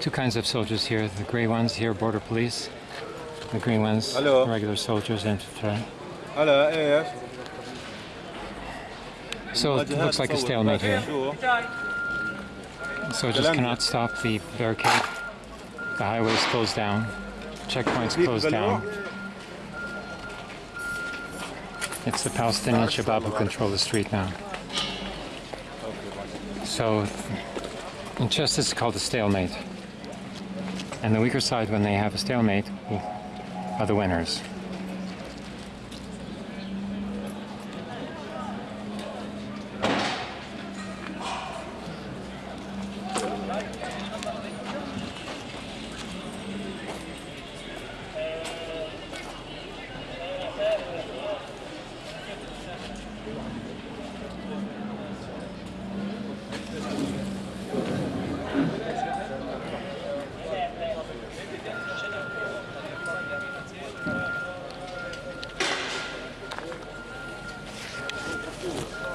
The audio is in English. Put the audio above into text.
two kinds of soldiers here. The gray ones here, border police. The green ones, Hello. regular soldiers, And Hello, yes. So it looks like a stalemate here. Soldiers cannot stop the barricade. The highways closed down. Checkpoints closed down. It's the Palestinian Shabab who control the street now. So in justice, it's called a stalemate. And the weaker side, when they have a stalemate, are the winners. cool.